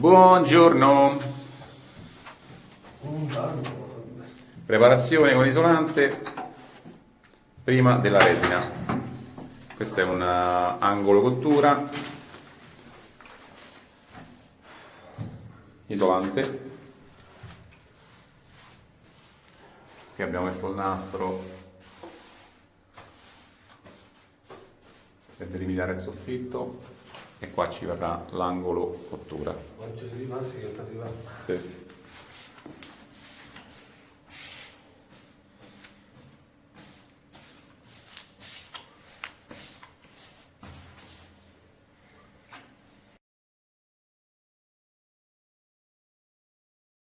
Buongiorno. Preparazione con isolante prima della resina. Questo è un uh, angolo cottura. Isolante. Qui abbiamo messo il nastro per delimitare il soffitto e qua ci verrà l'angolo cottura. Oggi è rimasti che ti arriva. Sì.